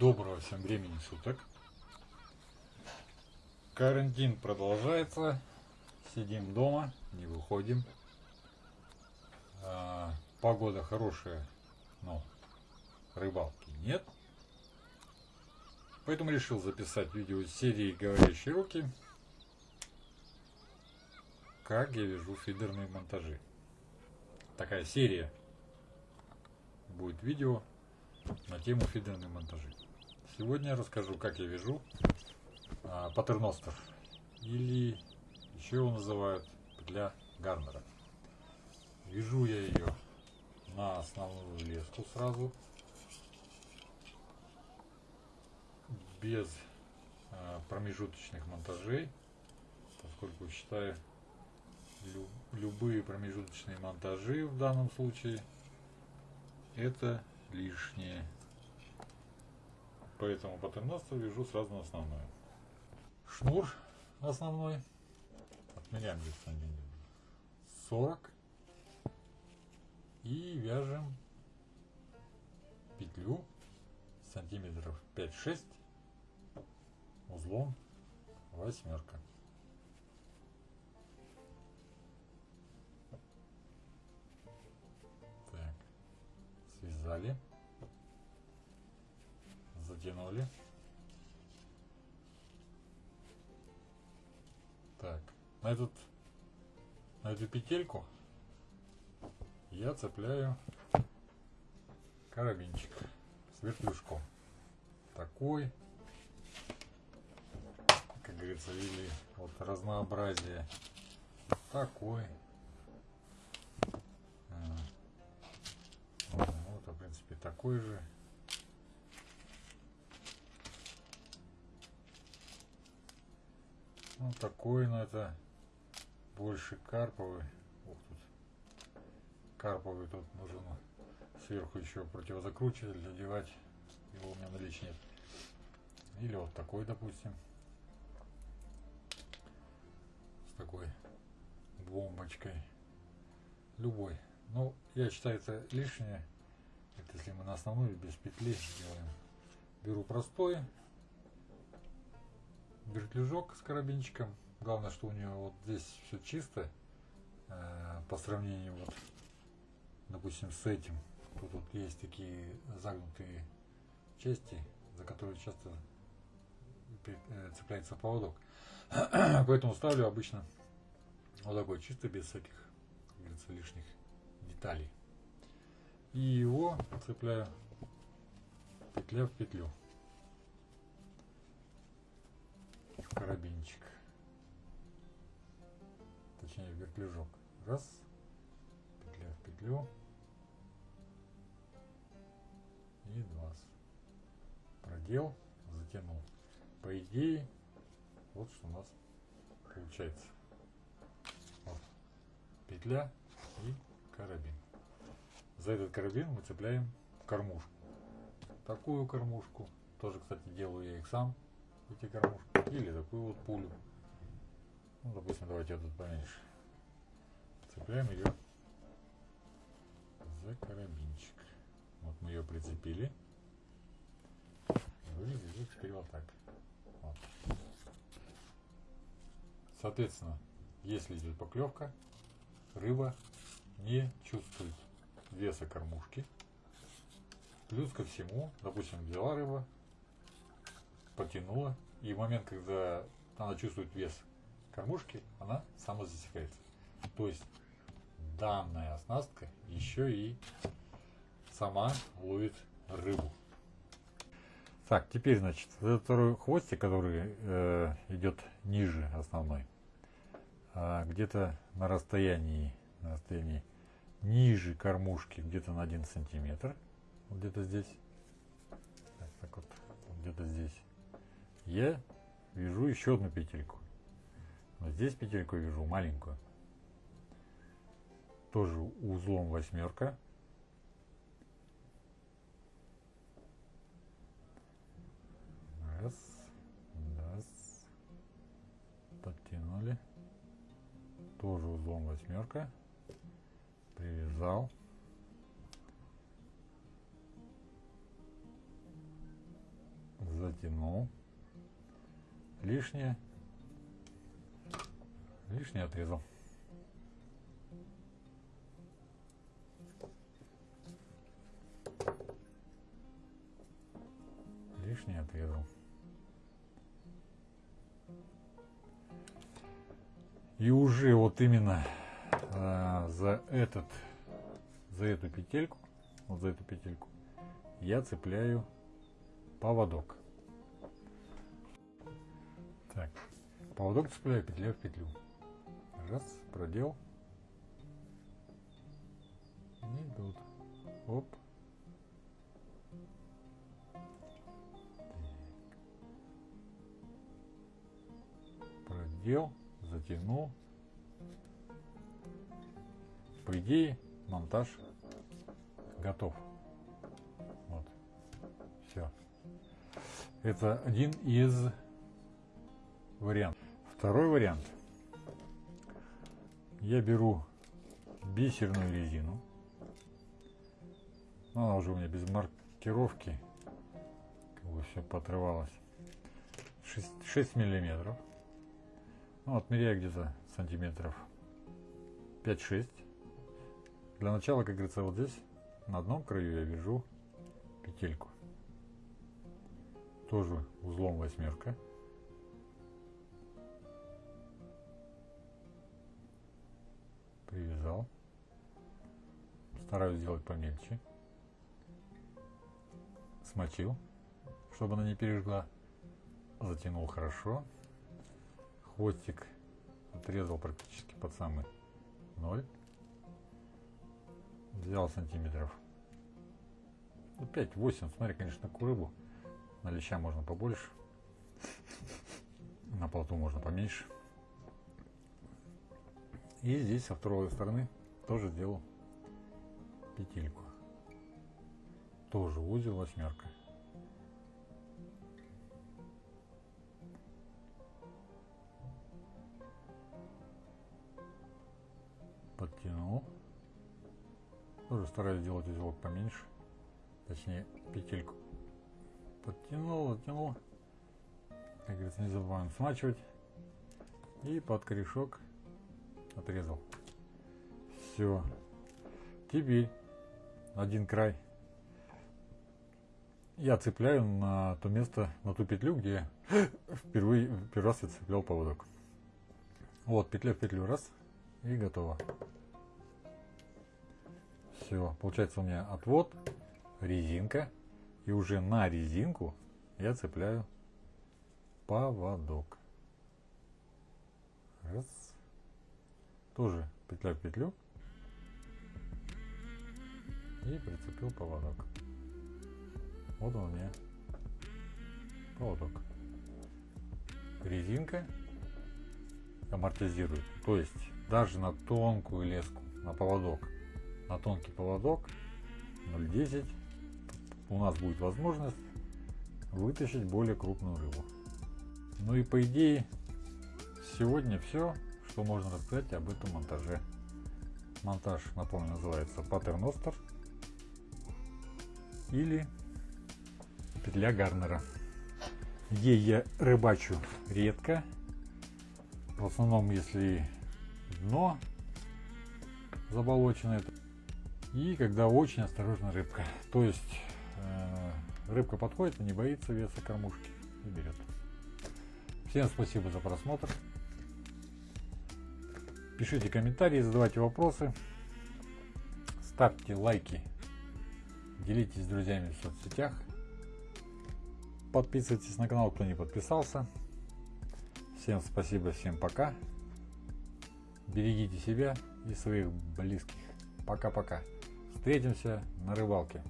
Доброго всем времени суток. Карантин продолжается. Сидим дома, не выходим. А, погода хорошая, но рыбалки нет. Поэтому решил записать видео из серии «Говорящие руки». Как я вяжу фидерные монтажи. Такая серия будет видео на тему фидерные монтажи. Сегодня я расскажу, как я вяжу а, паттерностер или еще его называют петля Гарнера. Вяжу я ее на основную леску сразу, без а, промежуточных монтажей, поскольку считаю лю любые промежуточные монтажи в данном случае это лишнее. Поэтому паттерностер вяжу сразу на основную. Шнур основной. Отмеряем здесь сантиметров 40. И вяжем петлю сантиметров 5-6 узлом восьмерка. Связали затянули. Так, на, этот, на эту петельку я цепляю карабинчик с вертлюжком. Такой, как говорится, или вот разнообразие. Такой. Такой же. Ну, такой, но это больше карповый. Ух, тут карповый, тут нужен сверху еще противозакручиватель одевать. Его у меня наличия нет. Или вот такой, допустим. С такой бомбочкой. Любой. Ну, я считаю, это лишнее. Это если мы на основную без петли делаем. Беру простой вертлюжок с карабинчиком. Главное, что у нее вот здесь все чисто э, по сравнению вот, допустим, с этим. Тут вот есть такие загнутые части, за которые часто э, цепляется поводок. Поэтому ставлю обычно вот такой чисто без всяких, как говорится, лишних деталей. И его цепляю петля в петлю. карабинчик. Точнее вертлюжок. Раз. Петля в петлю. И два. Продел, затянул. По идее, вот что у нас получается. Вот. Петля и карабин. За этот карабин мы цепляем кормушку. Такую кормушку. Тоже, кстати, делаю я их сам эти кормушки. Или такую вот пулю. Ну, допустим, давайте я тут поменьше. Цепляем ее за карабинчик. Вот мы ее прицепили. Выглядит теперь вот так. Вот. Соответственно, если идет поклевка, рыба не чувствует веса кормушки. Плюс ко всему, допустим, взяла рыба, потянула, и в момент, когда она чувствует вес кормушки, она самозасекается. То есть данная оснастка еще и сама ловит рыбу. Так, теперь, значит, этот второй хвостик, который э, идет ниже основной, э, где-то на расстоянии, на расстоянии ниже кормушки, где-то на 1 сантиметр, вот где-то здесь, так, так вот, где-то здесь, я вяжу еще одну петельку. Вот здесь петельку вяжу маленькую. Тоже узлом восьмерка. Раз, раз. Подтянули. Тоже узлом восьмерка. Привязал. затянул. Лишнее. Лишнее отрезал. Лишнее отрезал. И уже вот именно за этот, за эту петельку, вот за эту петельку, я цепляю поводок. Так, поводок цепляю петля в петлю. Раз, продел. И тут. Оп. Продел, затянул. По идее, монтаж готов. Вот. Все. Это один из вариантов. Второй вариант. Я беру бисерную резину. Она уже у меня без маркировки. Как бы все поотрывалось. 6, 6 миллиметров. Ну, отмеряю где-то сантиметров 5-6. Для начала, как говорится, вот здесь на одном краю я вяжу петельку. Тоже узлом восьмерка. Привязал. Стараюсь сделать помельче. Смочил, чтобы она не пережгла. Затянул хорошо. Хвостик отрезал практически под самый ноль. Взял сантиметров 5-8. Ну, смотри, конечно, к рыбу. На леща можно побольше. На плоту можно поменьше. И здесь со второй стороны тоже сделал петельку. Тоже узел восьмерка. Тоже стараюсь сделать узелок поменьше. Точнее, петельку. Подтянул, затянул. Как говорится, не забываем смачивать. И под корешок отрезал. Все. Теперь один край я цепляю на то место, на ту петлю, где впервые, первый раз я цеплял поводок. Вот, петля в петлю, раз, и готово. Все, получается у меня отвод, резинка, и уже на резинку я цепляю поводок. Раз. Тоже петля в петлю. И прицепил поводок. Вот он у меня поводок. Резинка амортизирует. То есть даже на тонкую леску, на поводок, на тонкий поводок 0,10 у нас будет возможность вытащить более крупную рыбу. Ну и по идее сегодня все, что можно рассказать об этом монтаже. Монтаж, напомню, называется паттерностер или петля Гарнера. Ей я рыбачу редко. В основном, если дно заболоченное. И когда очень осторожна рыбка. То есть э, рыбка подходит и не боится веса кормушки и берет. Всем спасибо за просмотр. Пишите комментарии, задавайте вопросы. Ставьте лайки. Делитесь с друзьями в соцсетях. Подписывайтесь на канал, кто не подписался. Всем спасибо, всем пока. Берегите себя и своих близких. Пока-пока. Встретимся на рыбалке.